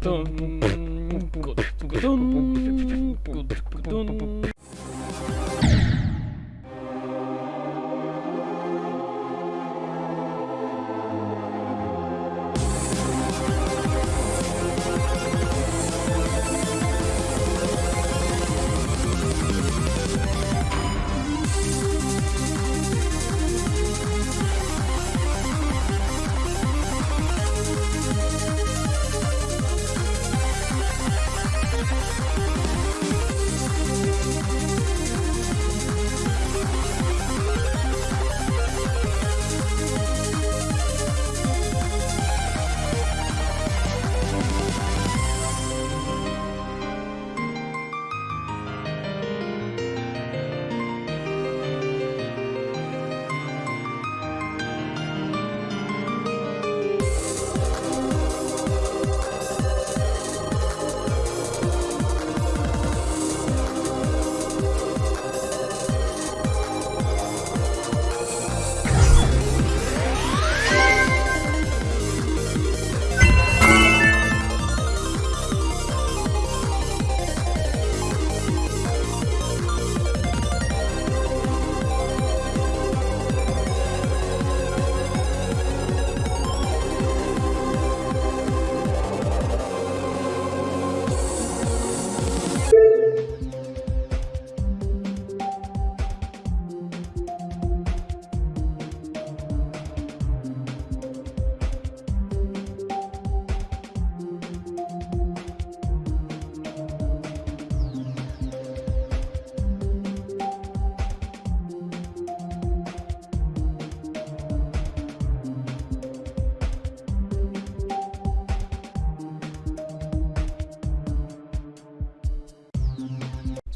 Tum, tum, tum,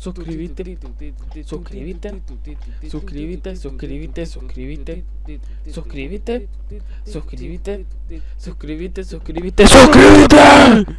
Suscríbete, suscríbete, suscríbete, suscríbete, suscríbete, suscríbete, suscríbete, suscríbete, suscríbete, suscríbete.